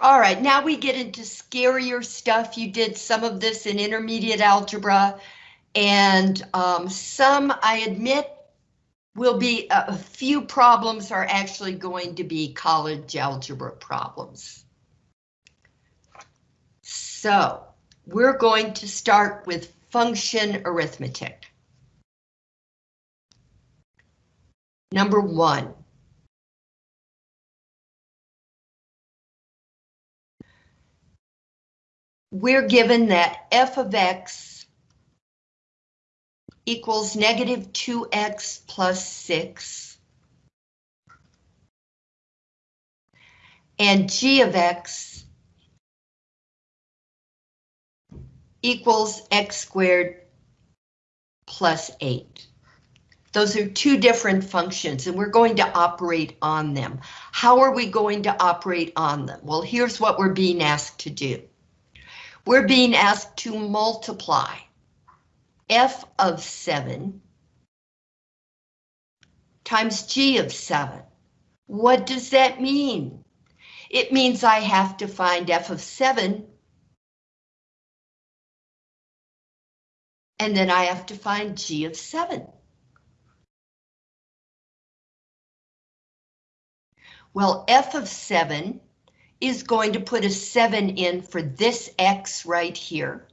All right, now we get into scarier stuff. You did some of this in intermediate algebra, and um, some, I admit, will be a, a few problems are actually going to be college algebra problems. So we're going to start with function arithmetic. Number one. We're given that f of x equals negative 2x plus 6. And g of x equals x squared plus 8. Those are two different functions and we're going to operate on them. How are we going to operate on them? Well, here's what we're being asked to do. We're being asked to multiply f of 7 times g of 7. What does that mean? It means I have to find f of 7 and then I have to find g of 7. Well, f of 7 is going to put a 7 in for this x right here.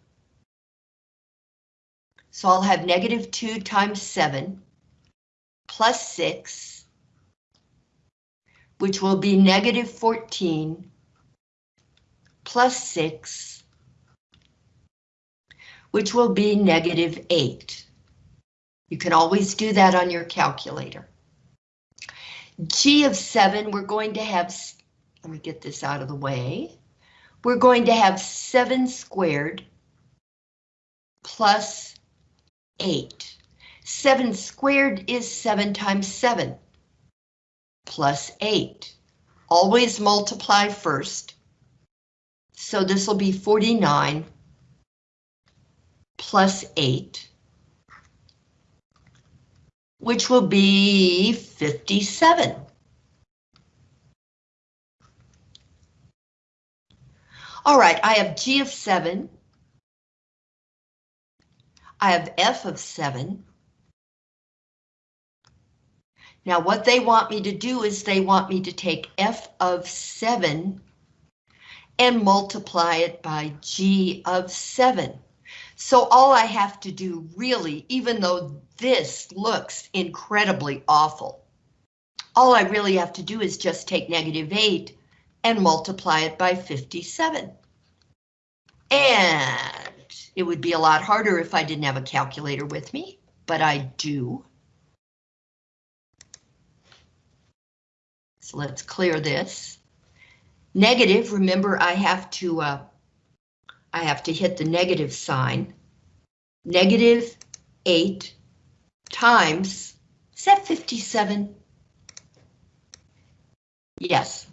So I'll have negative 2 times 7 plus 6, which will be negative 14 plus 6 which will be negative 8. You can always do that on your calculator. G of 7, we're going to have, let me get this out of the way. We're going to have 7 squared plus 8. 7 squared is 7 times 7 plus 8. Always multiply first. So this will be 49 plus 8, which will be 57. All right, I have G of 7. I have F of 7. Now what they want me to do is they want me to take F of 7 and multiply it by G of 7. So all I have to do really, even though this looks incredibly awful, all I really have to do is just take negative 8 and multiply it by 57. And it would be a lot harder if I didn't have a calculator with me, but I do. So let's clear this. Negative, remember I have to uh, I have to hit the negative sign. Negative 8 times, is that 57? Yes.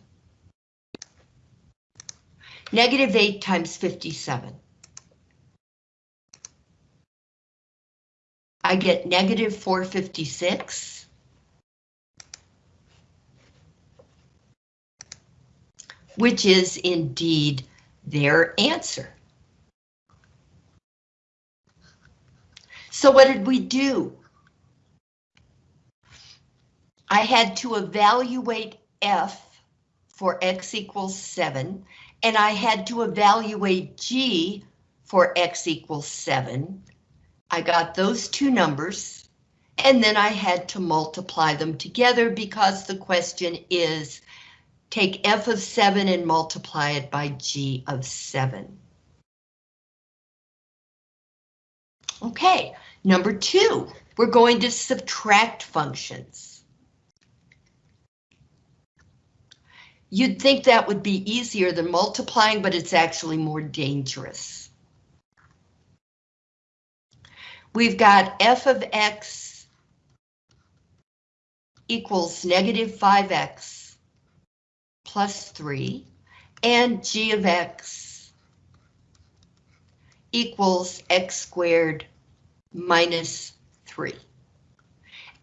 Negative 8 times 57. I get negative 456. Which is indeed their answer. So what did we do? I had to evaluate F for X equals 7, and I had to evaluate G for X equals 7. I got those two numbers, and then I had to multiply them together because the question is take F of 7 and multiply it by G of 7. Okay, Number two, we're going to subtract functions. You'd think that would be easier than multiplying, but it's actually more dangerous. We've got f of x equals negative 5x plus 3, and g of x equals x squared minus 3.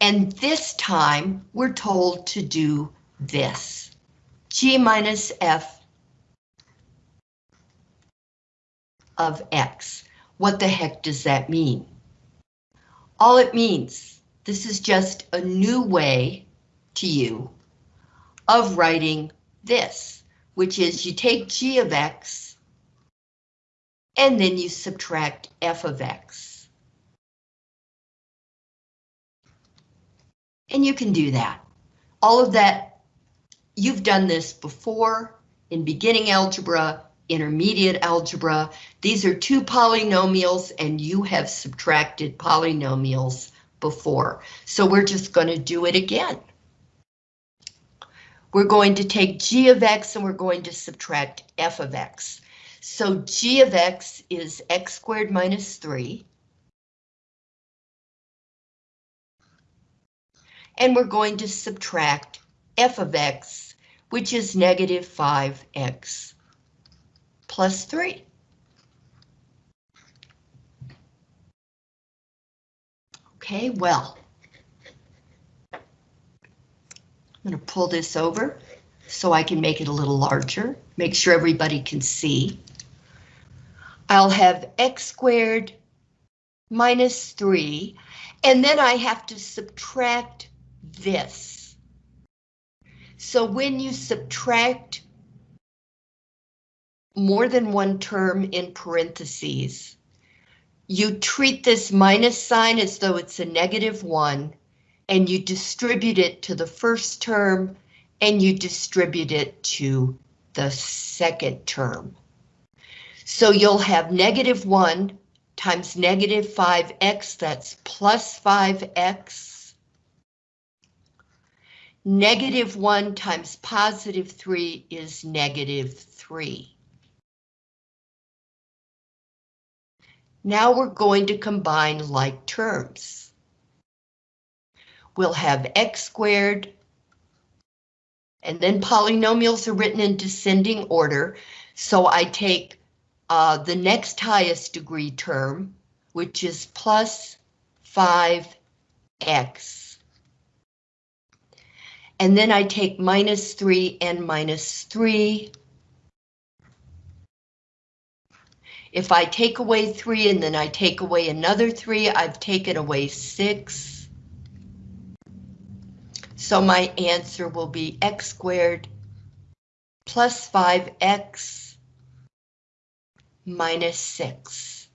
And this time we're told to do this. G minus F of x. What the heck does that mean? All it means, this is just a new way to you of writing this, which is you take g of x and then you subtract f of x. And you can do that. All of that, you've done this before in beginning algebra, intermediate algebra. These are two polynomials and you have subtracted polynomials before. So we're just going to do it again. We're going to take g of x and we're going to subtract f of x. So g of x is x squared minus 3. And we're going to subtract f of x, which is negative 5x plus 3. Okay, well, I'm going to pull this over so I can make it a little larger, make sure everybody can see. I'll have x squared minus 3, and then I have to subtract this. So when you subtract more than one term in parentheses, you treat this minus sign as though it's a negative 1, and you distribute it to the first term and you distribute it to the second term. So you'll have negative 1 times negative 5x, that's plus 5x. Negative 1 times positive 3 is negative 3. Now we're going to combine like terms we'll have x squared, and then polynomials are written in descending order. So I take uh, the next highest degree term, which is plus 5x. And then I take minus 3 and minus 3. If I take away 3 and then I take away another 3, I've taken away 6. So my answer will be x squared plus 5x minus 6.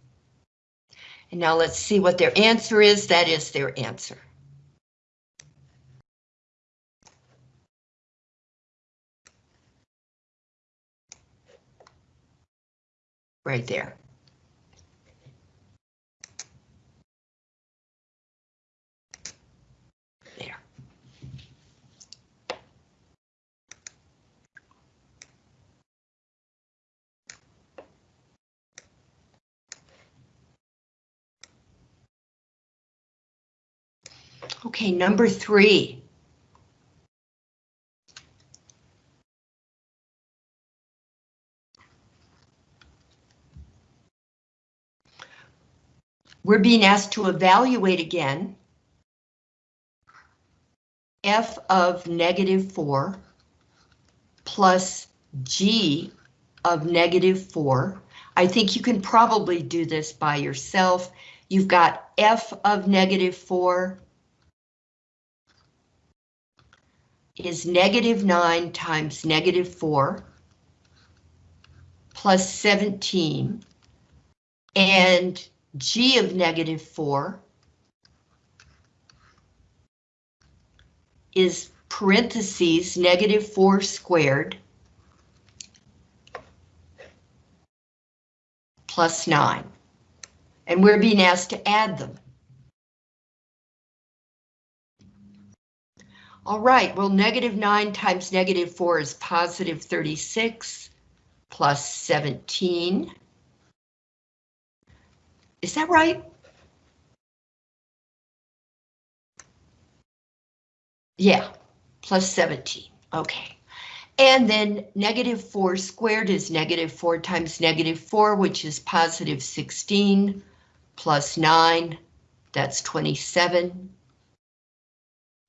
And now let's see what their answer is. That is their answer. Right there. Okay, number three. We're being asked to evaluate again f of negative 4 plus g of negative 4. I think you can probably do this by yourself. You've got f of negative 4 is negative 9 times negative 4 plus 17 and g of negative 4 is parentheses negative 4 squared plus 9. And we're being asked to add them. All right, well, negative 9 times negative 4 is positive 36 plus 17. Is that right? Yeah, plus 17. Okay. And then negative 4 squared is negative 4 times negative 4, which is positive 16 plus 9. That's 27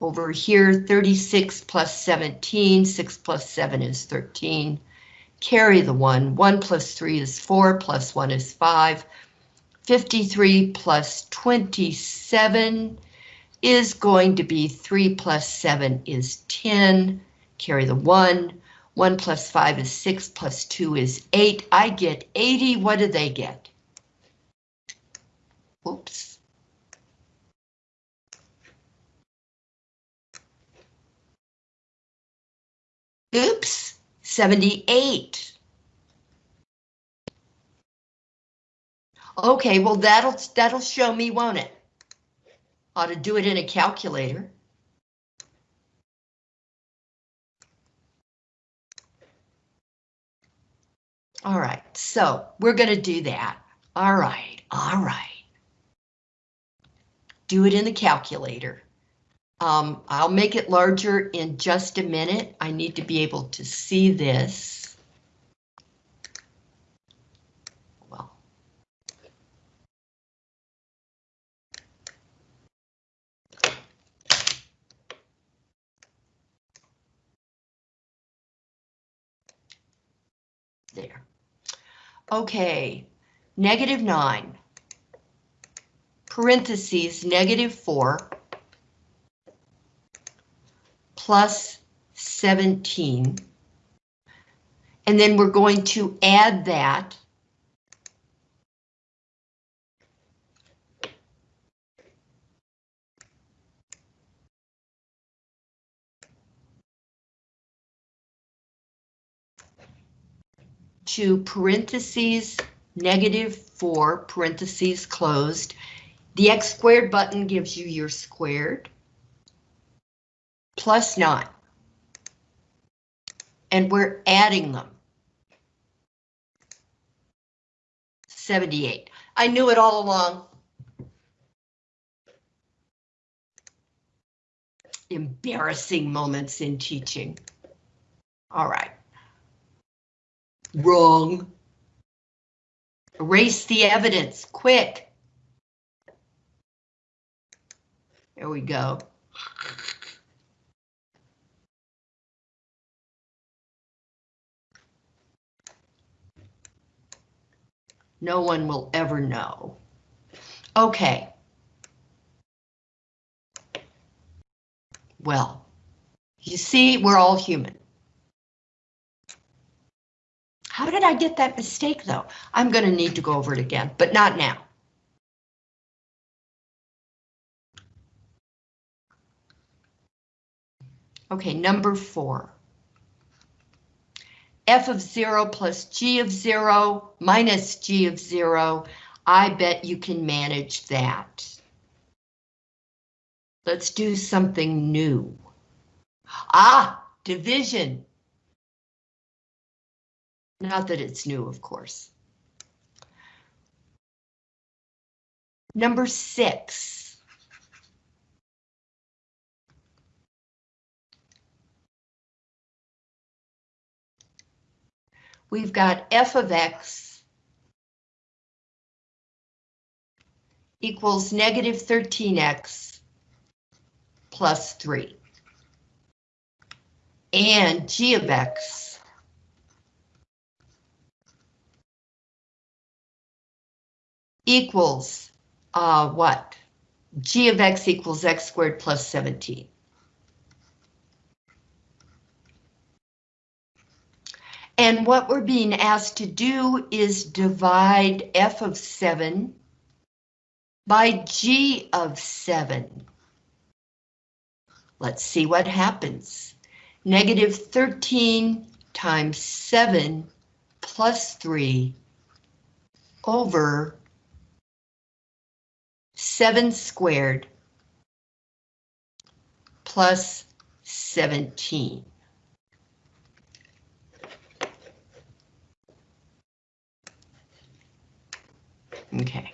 over here, 36 plus 17, 6 plus 7 is 13, carry the 1. 1 plus 3 is 4, plus 1 is 5. 53 plus 27 is going to be 3 plus 7 is 10. Carry the 1. 1 plus 5 is 6, plus 2 is 8. I get 80. What do they get? Oops. Oops, 78. Okay, well that'll that'll show me, won't it? Ought to do it in a calculator. All right, so we're going to do that. All right, all right. Do it in the calculator. Um, I'll make it larger in just a minute. I need to be able to see this. Well. There. Okay, negative 9, parentheses, negative 4, plus 17. And then we're going to add that to parentheses negative 4 parentheses closed. The x squared button gives you your squared plus 9. And we're adding them. 78. I knew it all along. Embarrassing moments in teaching. All right. Wrong. Erase the evidence, quick. There we go. No one will ever know. Okay. Well, you see, we're all human. How did I get that mistake though? I'm going to need to go over it again, but not now. Okay, number four. f of 0 plus g of 0 minus g of 0. I bet you can manage that. Let's do something new. Ah, division. Not that it's new, of course. Number six. We've got f of x equals negative 13x plus 3. And g of x equals uh, what? g of x equals x squared plus 17. And what we're being asked to do is divide f of 7 by g of 7. Let's see what happens. Negative 13 times 7 plus 3 over 7 squared plus 17. Okay.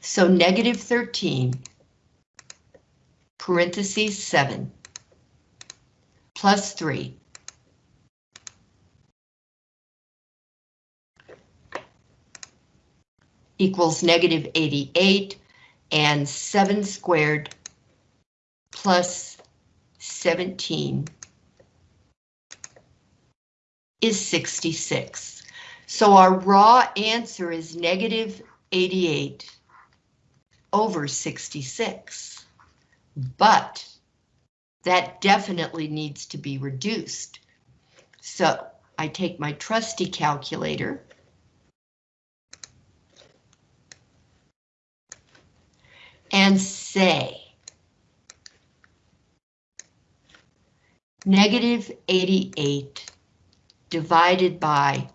So negative 13, parentheses 7, plus 3, equals negative 88 and 7 squared plus 17 is 66. So our raw answer is negative 88 over 66. But that definitely needs to be reduced. So I take my trusty calculator. And say negative 88 divided by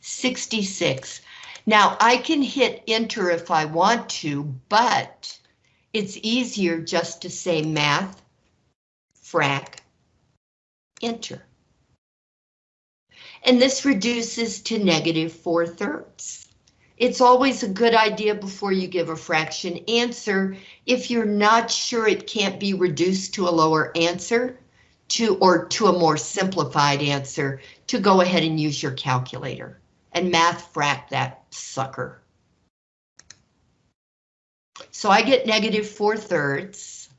66. Now I can hit enter if I want to, but it's easier just to say math, frac, enter. And this reduces to negative 4 thirds. It's always a good idea before you give a fraction answer, if you're not sure it can't be reduced to a lower answer, to or to a more simplified answer, to go ahead and use your calculator and math frac that sucker. So I get negative 4 thirds.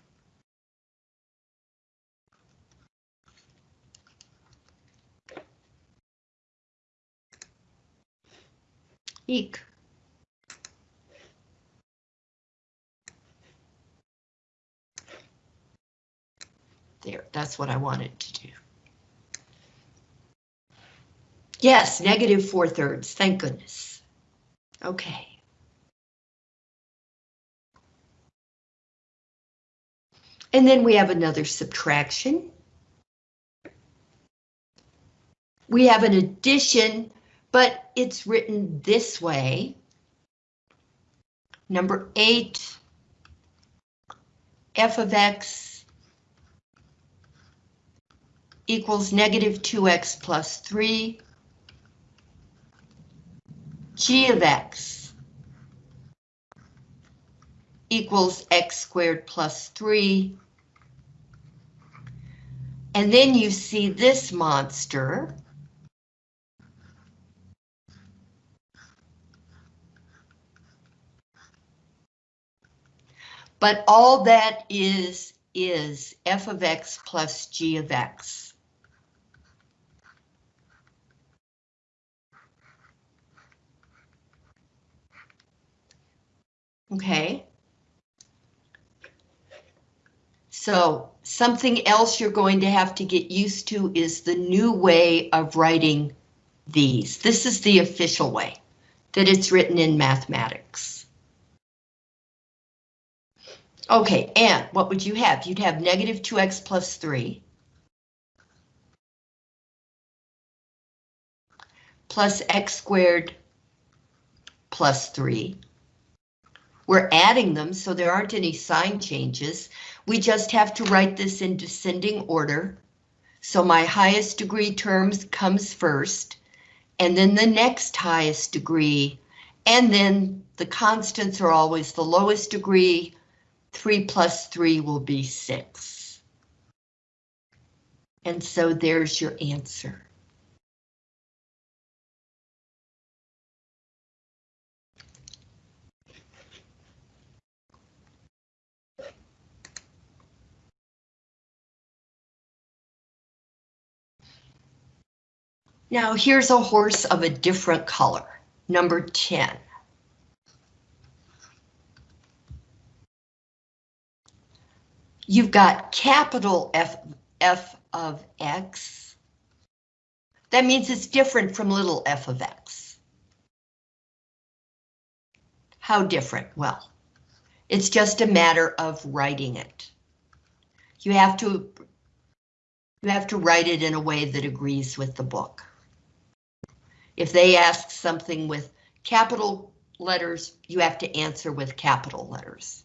Eek. There, that's what I wanted to do. Yes, negative 4 thirds, thank goodness. Okay. And then we have another subtraction. We have an addition, but it's written this way. Number 8, f of x equals negative 2x plus 3 g of x equals x squared plus 3. And then you see this monster. But all that is, is f of x plus g of x. Mm-hmm. Okay. So something else you're going to have to get used to is the new way of writing these. This is the official way that it's written in mathematics. Okay, and what would you have? You'd have negative 2x plus 3. Plus x squared plus 3. We're adding them, so there aren't any sign changes. We just have to write this in descending order. So my highest degree terms comes first, and then the next highest degree, and then the constants are always the lowest degree. 3 plus 3 will be 6. And so there's your answer. Now here's a horse of a different color, number 10. You've got capital F, F of X. That means it's different from little f of X. How different? Well, it's just a matter of writing it. You have to you have to write it in a way that agrees with the book. If they ask something with capital letters, you have to answer with capital letters.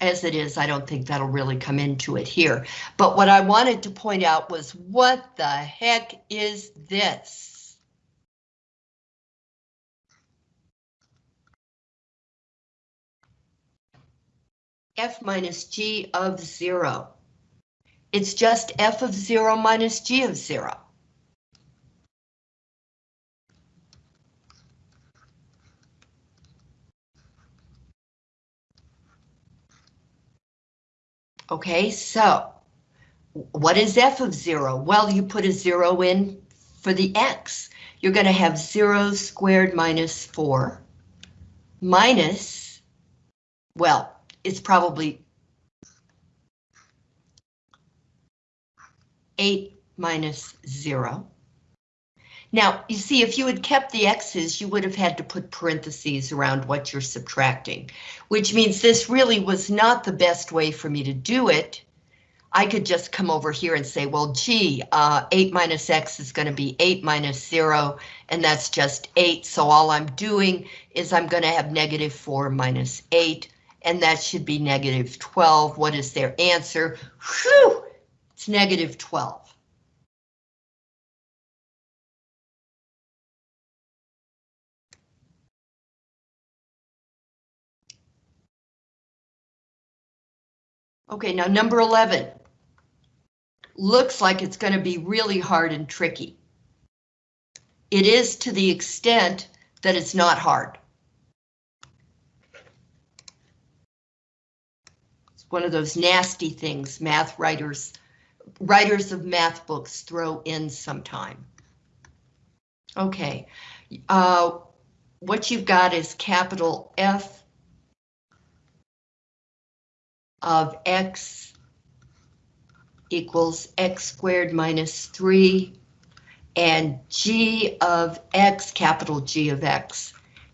As it is, I don't think that'll really come into it here. But what I wanted to point out was what the heck is this? F minus G of zero. It's just f of 0 minus g of 0. Okay, so what is f of zero? Well, you put a zero in for the x. You're going to have zero squared minus four minus, well, it's probably 8 minus 0. Now, you see, if you had kept the x's, you would have had to put parentheses around what you're subtracting, which means this really was not the best way for me to do it. I could just come over here and say, well, gee, uh, 8 minus x is going to be 8 minus 0, and that's just 8, so all I'm doing is I'm going to have negative 4 minus 8, and that should be negative 12. What is their answer? Whew! It's negative 12. Okay, now number 11. Looks like it's going to be really hard and tricky. It is to the extent that it's not hard. It's one of those nasty things math writers, writers of math books throw in sometime. Okay, uh, what you've got is capital F of x equals x squared minus 3 and g of x, capital G of x,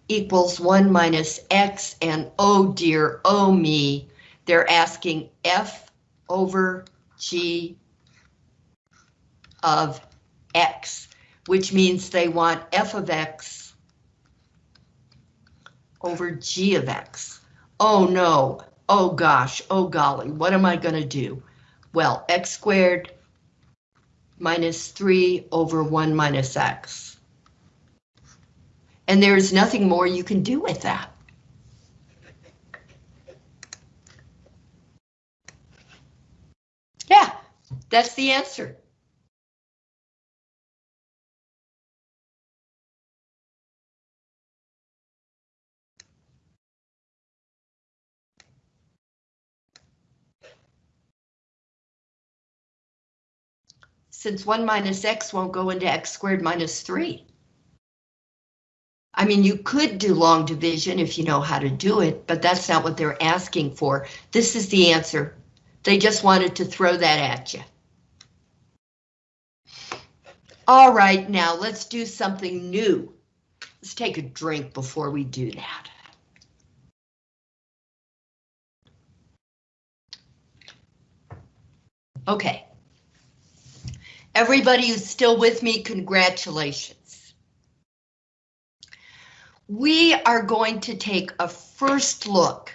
equals 1 minus x and oh dear, oh me, they're asking f over g of x, which means they want f of x over g of x. Oh no, oh gosh, oh golly, what am I going to do? Well, x squared minus 3 over 1 minus x. And there's nothing more you can do with that. Yeah, that's the answer. since 1 minus x won't go into x squared minus 3. I mean, you could do long division if you know how to do it, but that's not what they're asking for. This is the answer. They just wanted to throw that at you. All right, now let's do something new. Let's take a drink before we do that. Okay. Everybody who's still with me, congratulations. We are going to take a first look,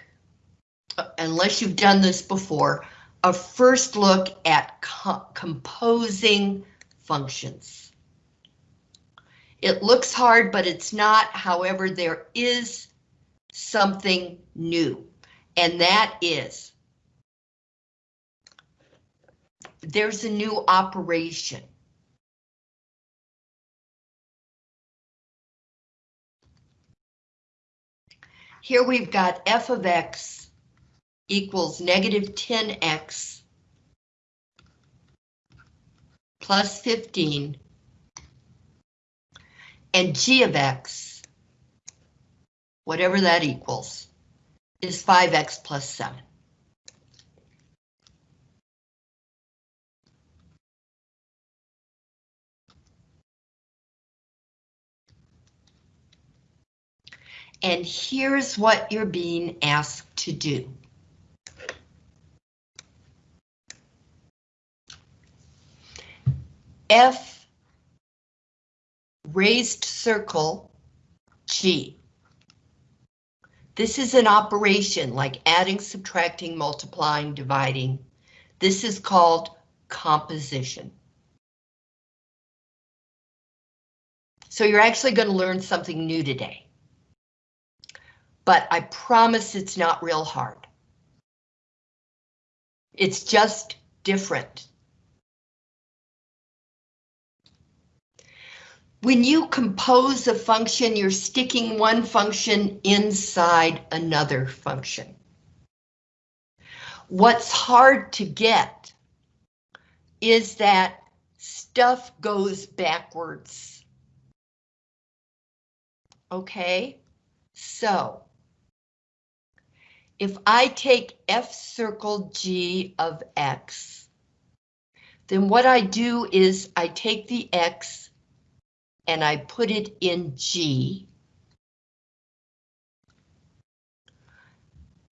unless you've done this before, a first look at co composing functions. It looks hard, but it's not. However, there is something new, and that is there's a new operation. Here we've got f of x equals negative 10x plus 15 and g of x, whatever that equals, is 5x plus 7. and here's what you're being asked to do. F raised circle G. This is an operation like adding, subtracting, multiplying, dividing. This is called composition. So you're actually going to learn something new today but I promise it's not real hard. It's just different. When you compose a function, you're sticking one function inside another function. What's hard to get is that stuff goes backwards. Okay, so if I take f circle g of x, then what I do is I take the x and I put it in g.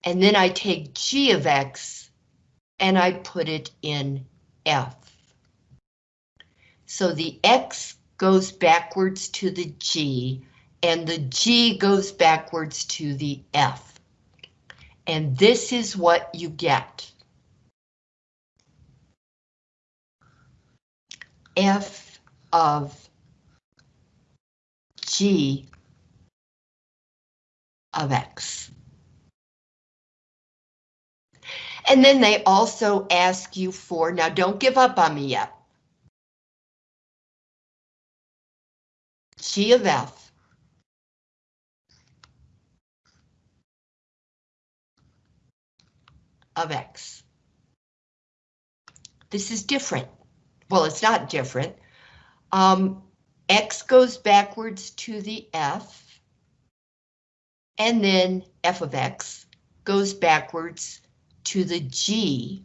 And then I take g of x and I put it in f. So the x goes backwards to the g and the g goes backwards to the f. And this is what you get. f of g of x. And then they also ask you for, now don't give up on me yet. G of F. of X. This is different. Well, it's not different. Um, X goes backwards to the F. And then F of X goes backwards to the G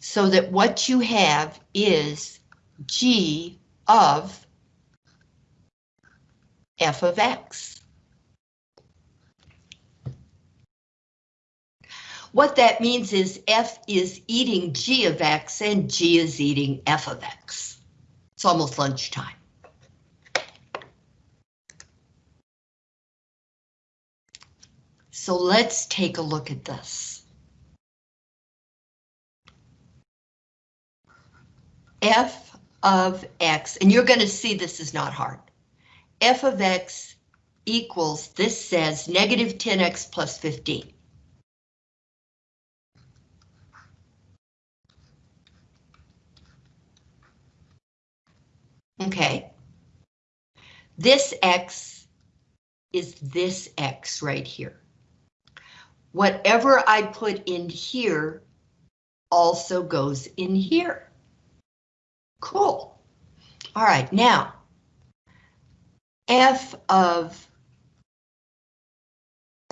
so that what you have is G of f of x. What that means is f is eating g of x and g is eating f of x. It's almost lunchtime. So let's take a look at this. f of x, and you're going to see this is not hard. f of x equals, this says negative 10x plus 15. Okay. This x is this x right here. Whatever I put in here also goes in here. Cool. All right, now, f of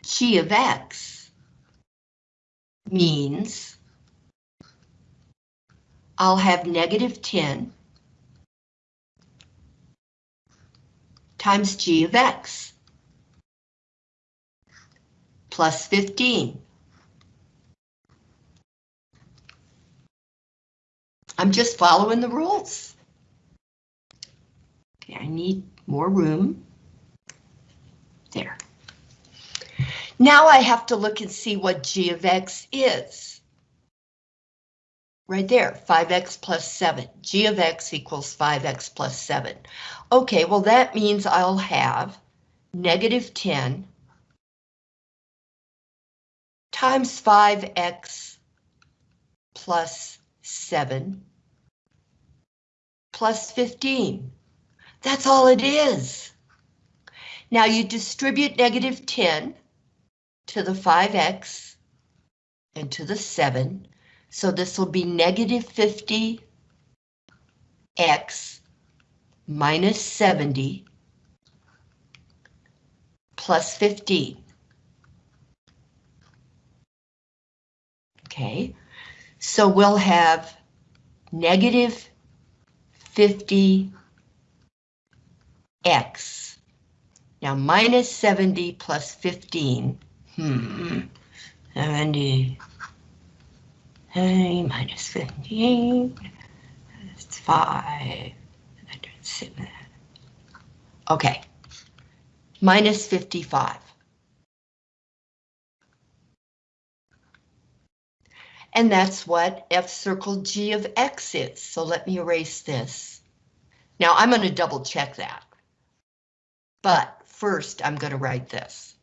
g of x means I'll have negative 10 times g of x plus 15 I'm just following the rules. Okay, I need more room. There. Now I have to look and see what g of x is. Right there, 5x plus 7. g of x equals 5x plus 7. Okay, well that means I'll have negative 10 times 5x plus 7 plus 15. That's all it is. Now you distribute negative 10 to the 5x and to the 7. So this will be negative 50x minus 70 plus 15. Okay, so we'll have negative 50x. Now minus 70 plus 15. Hmm. 70. Hey, minus 15. It's 5. Okay. Minus 55. And that's what f circle g of x is. So let me erase this. Now I'm going to double check that. But first I'm going to write this.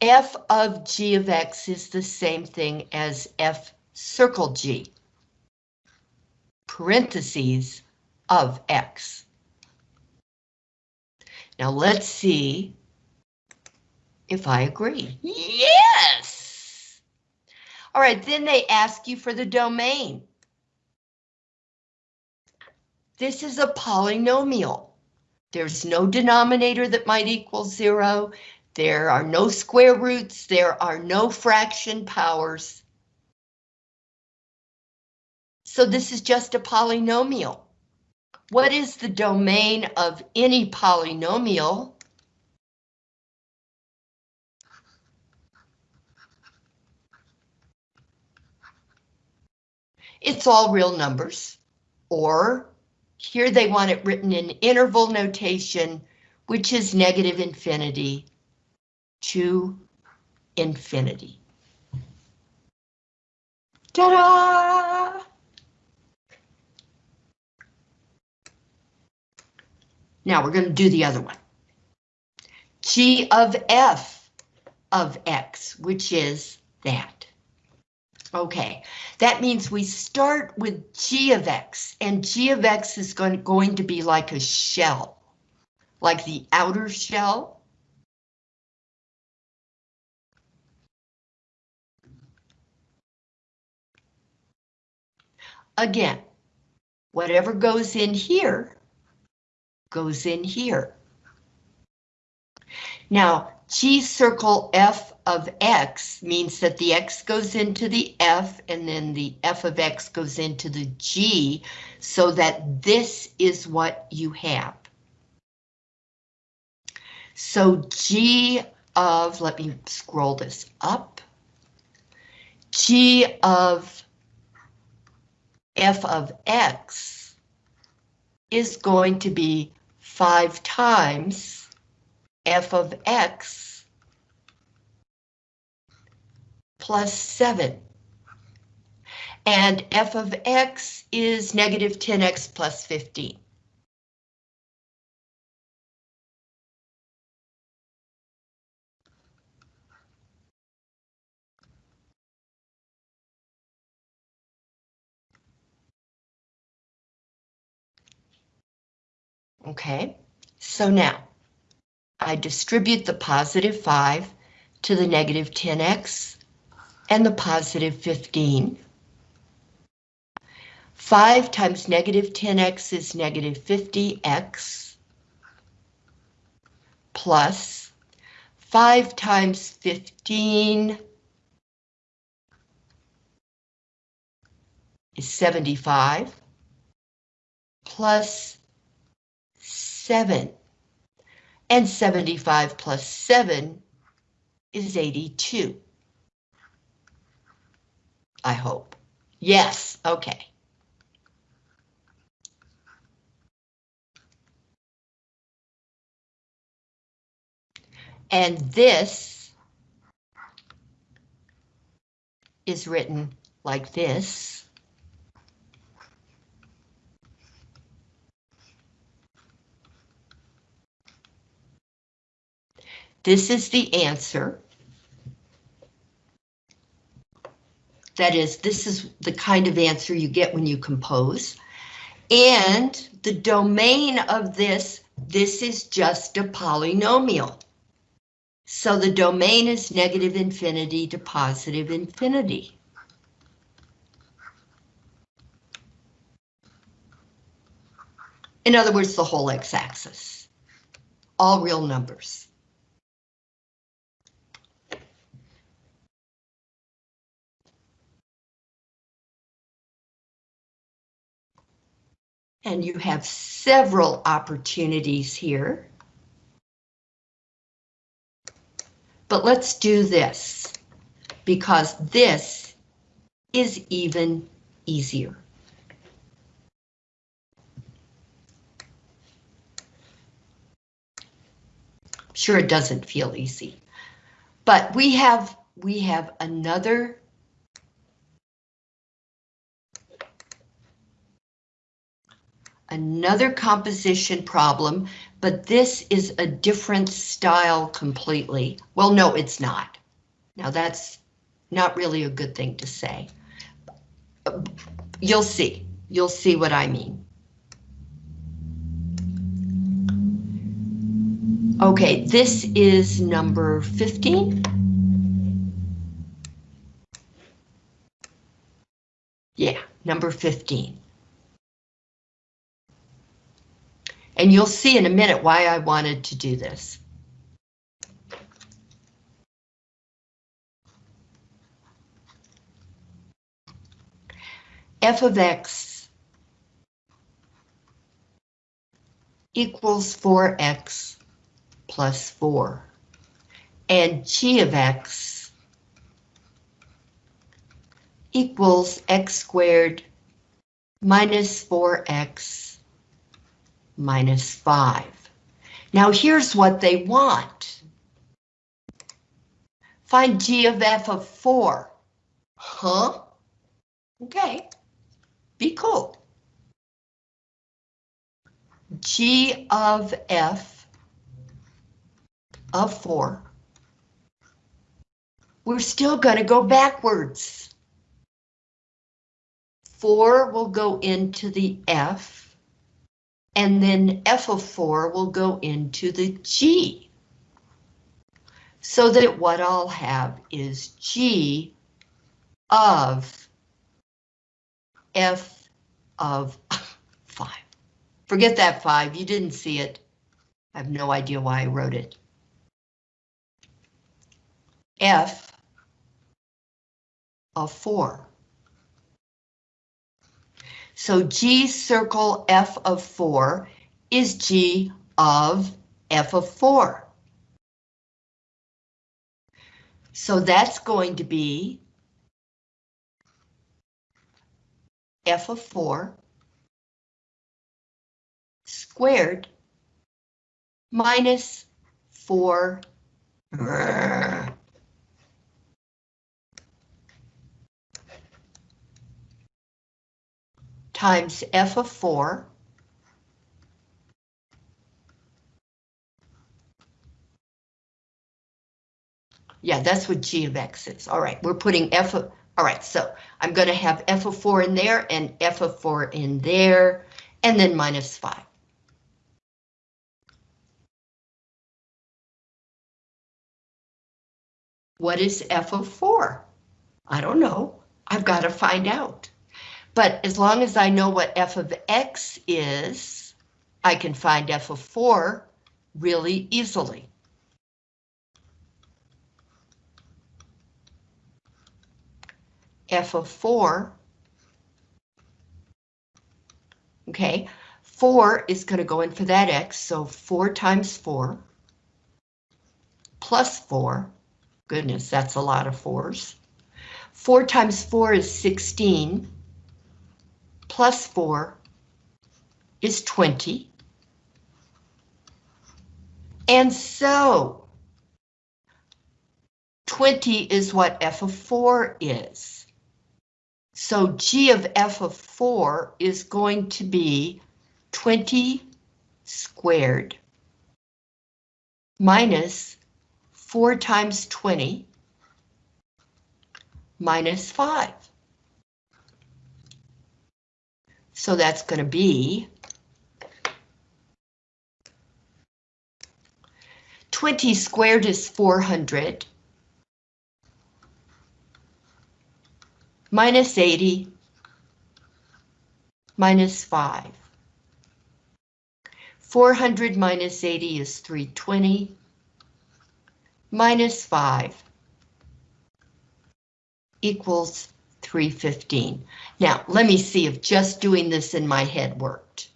f of g of x is the same thing as f circle g. Parentheses of x. Now let's see if I agree. Yes! All right, then they ask you for the domain. This is a polynomial. There's no denominator that might equal zero. There are no square roots. There are no fraction powers. So this is just a polynomial. What is the domain of any polynomial? It's all real numbers, or here they want it written in interval notation, which is negative infinity to infinity. Ta-da! Now we're going to do the other one. G of f of x, which is that. Okay, that means we start with g of x, and g of x is going, going to be like a shell, like the outer shell. Again, whatever goes in here goes in here. Now, G circle f of x means that the x goes into the f and then the f of x goes into the g so that this is what you have. So g of, let me scroll this up, g of f of x is going to be 5 times f of x plus 7. And f of x is negative 10x plus 15. Okay, so now I distribute the positive 5 to the negative 10x and the positive 15. 5 times negative 10x is negative 50x plus 5 times 15 is 75 plus 7. And 75 plus 7 is 82. I hope. Yes, okay. And this is written like this. This is the answer. That is, this is the kind of answer you get when you compose. And the domain of this, this is just a polynomial. So the domain is negative infinity to positive infinity. In other words, the whole x-axis. All real numbers. And you have several opportunities here. But let's do this because this is even easier. Sure, it doesn't feel easy, but we have we have another another composition problem, but this is a different style completely. Well, no, it's not. Now that's not really a good thing to say. You'll see. You'll see what I mean. Okay, this is number 15. Yeah, number 15. And you'll see in a minute why I wanted to do this. f of x equals 4x plus 4. And g of x equals x squared minus 4x minus 5. Now here's what they want. Find g of f of 4. Huh? Okay. Be cool. g of f of 4. We're still going to go backwards. 4 will go into the f, and then f of 4 will go into the g. So that what I'll have is g of f of 5. Forget that 5, you didn't see it. I have no idea why I wrote it. f of 4. So G circle F of 4 is G of F of 4. So that's going to be F of 4 squared minus 4 times f of 4 Yeah, that's what g of x is. All right, we're putting f of, all right, so I'm going to have f of 4 in there and f of 4 in there, and then minus 5. What is f of 4? I don't know. I've got to find out. But as long as I know what f of x is, I can find f of 4 really easily. f of 4, okay, 4 is going to go in for that x, so 4 times 4 plus 4, goodness, that's a lot of 4s. 4 times 4 is 16 plus 4 is 20. And so 20 is what f of 4 is. So g of f of 4 is going to be 20 squared minus 4 times 20 minus 5. So that's going to be 20 squared is 400 minus 80 minus 5. 400 minus 80 is 320 minus 5 equals 315. Now, let me see if just doing this in my head worked.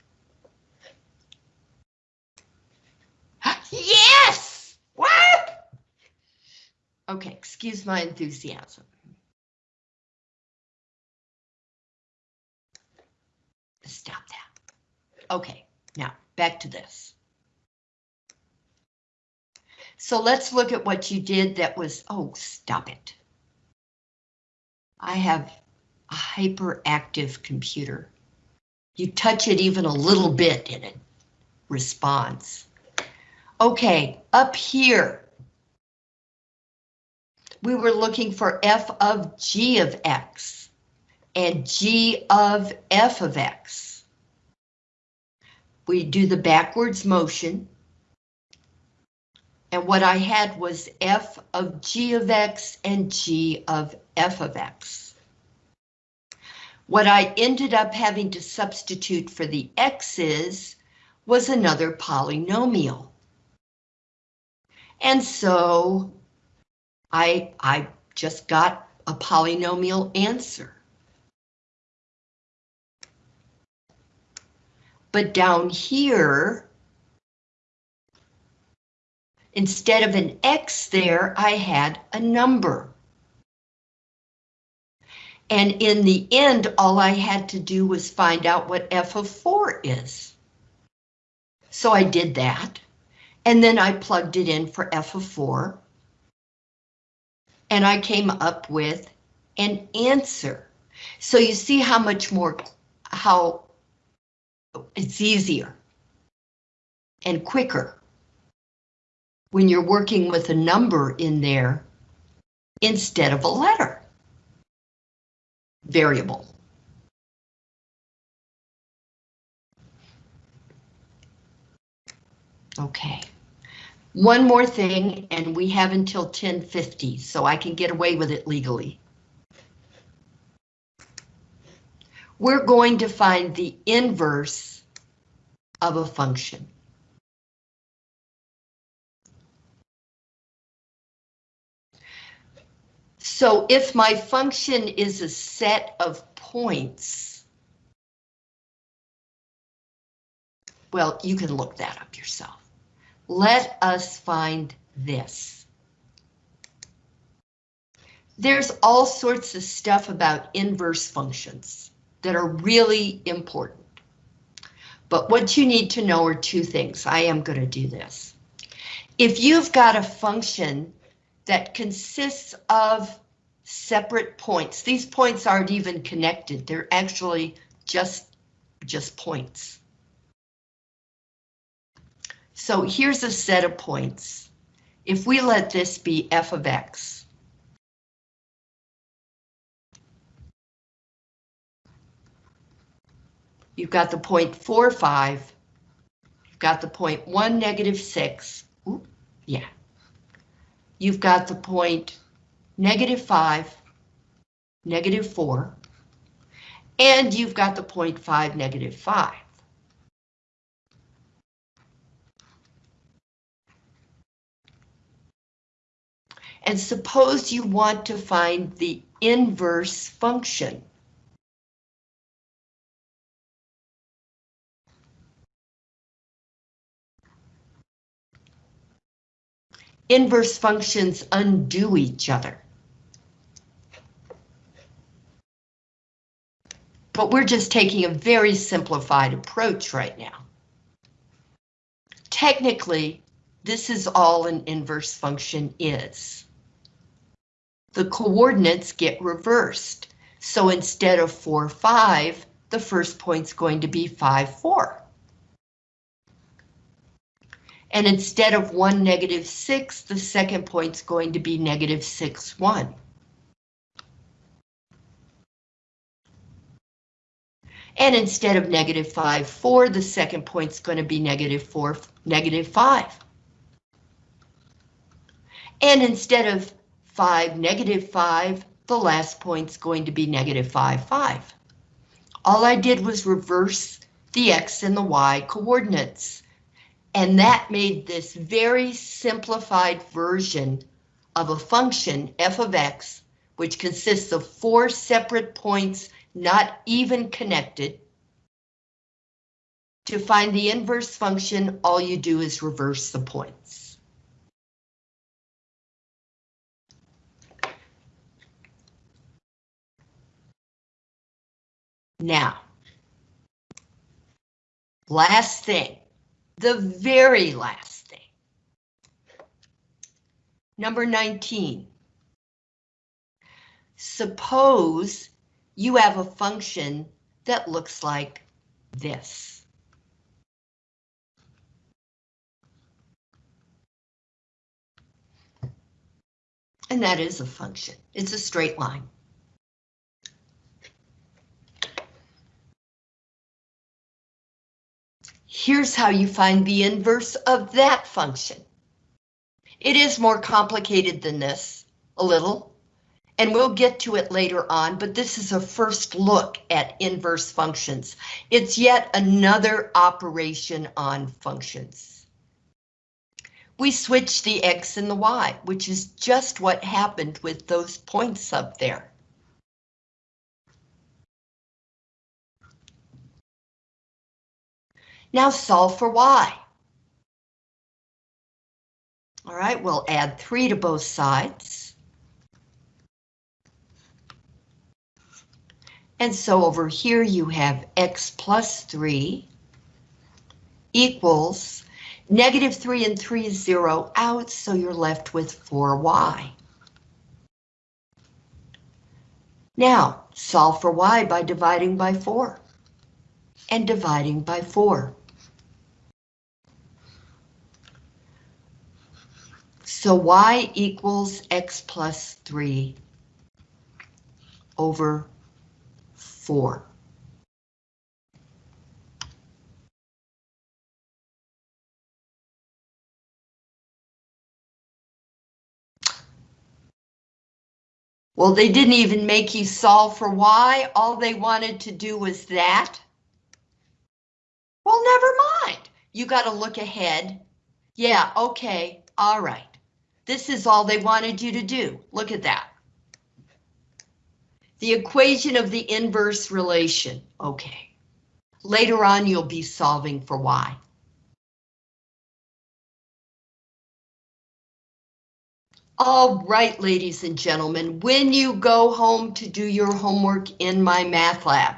Yes! What? Okay, excuse my enthusiasm. Stop that. Okay, now back to this. So let's look at what you did that was, oh, stop it. I have a hyperactive computer. You touch it even a little bit and it responds. Okay, up here, we were looking for f of g of x and g of f of x. We do the backwards motion. And what I had was f of g of x and g of f of x. What I ended up having to substitute for the x's was another polynomial. And so I, I just got a polynomial answer. But down here, instead of an X there, I had a number. And in the end, all I had to do was find out what f of 4 is. So I did that, and then I plugged it in for f of 4. And I came up with an answer. So you see how much more, how it's easier and quicker when you're working with a number in there instead of a letter variable. Okay. One more thing, and we have until 1050, so I can get away with it legally. We're going to find the inverse of a function. So if my function is a set of points, well, you can look that up yourself. Let us find this. There's all sorts of stuff about inverse functions that are really important. But what you need to know are two things. I am going to do this. If you've got a function that consists of separate points, these points aren't even connected. They're actually just, just points. So here's a set of points. If we let this be f of x, you've got the point 4, 5, you've got the point 1, negative 6, Ooh, yeah. You've got the point negative 5, negative 4, and you've got the point 5, negative 5. And suppose you want to find the inverse function. Inverse functions undo each other. But we're just taking a very simplified approach right now. Technically, this is all an inverse function is the coordinates get reversed. So instead of 4, 5, the first point's going to be 5, 4. And instead of 1, negative 6, the second point's going to be negative 6, 1. And instead of negative 5, 4, the second point's going to be negative 4, negative 5. And instead of 5, negative 5, the last point's going to be negative 5, 5. All I did was reverse the X and the Y coordinates. And that made this very simplified version of a function, f of x, which consists of four separate points not even connected. To find the inverse function, all you do is reverse the points. Now, last thing, the very last thing. Number 19. Suppose you have a function that looks like this. And that is a function. It's a straight line. Here's how you find the inverse of that function. It is more complicated than this, a little, and we'll get to it later on, but this is a first look at inverse functions. It's yet another operation on functions. We switch the x and the y, which is just what happened with those points up there. Now solve for y. All right, we'll add 3 to both sides. And so over here you have x plus 3 equals negative 3 and 3 is 0 out, so you're left with 4y. Now, solve for y by dividing by 4 and dividing by 4. So y equals x plus 3 over 4. Well, they didn't even make you solve for y. All they wanted to do was that. Well, never mind. You got to look ahead. Yeah, okay, all right. This is all they wanted you to do. Look at that. The equation of the inverse relation. Okay. Later on, you'll be solving for y. All right, ladies and gentlemen, when you go home to do your homework in MyMathLab,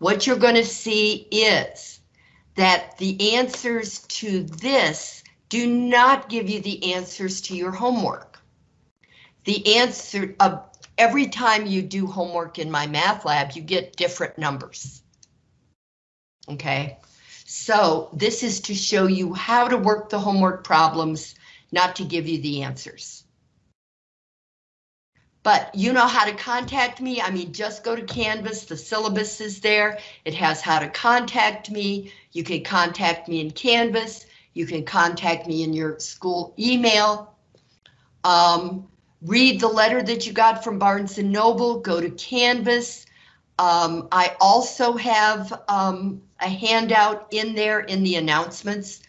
what you're going to see is that the answers to this do not give you the answers to your homework. The answer of every time you do homework in MyMathLab, you get different numbers. Okay, so this is to show you how to work the homework problems, not to give you the answers. But you know how to contact me. I mean, just go to Canvas. The syllabus is there. It has how to contact me. You can contact me in Canvas. You can contact me in your school email. Um, read the letter that you got from Barnes & Noble. Go to Canvas. Um, I also have um, a handout in there in the announcements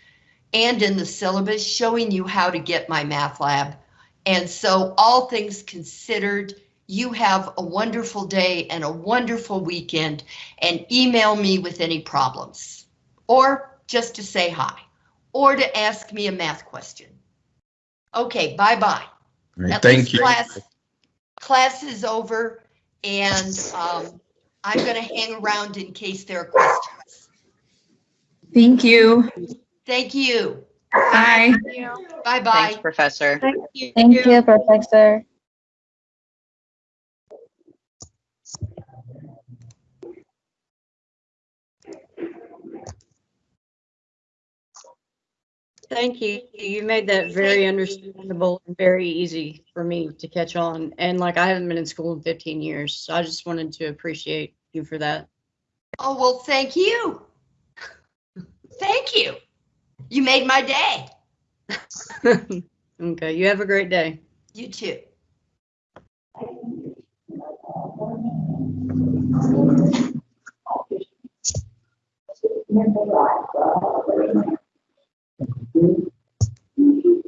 and in the syllabus showing you how to get MyMathLab and so all things considered, you have a wonderful day and a wonderful weekend and email me with any problems or just to say hi or to ask me a math question. Okay, bye-bye. Right, thank you. Class, class is over and um, I'm going to hang around in case there are questions. Thank you. Thank you. Bye. Bye-bye. Thanks, Professor. Thank you. Thank you, Professor. Thank you. You made that very understandable and very easy for me to catch on. And like I haven't been in school in 15 years, so I just wanted to appreciate you for that. Oh, well, thank you. Thank you. You made my day. okay, you have a great day. You too. Thank you.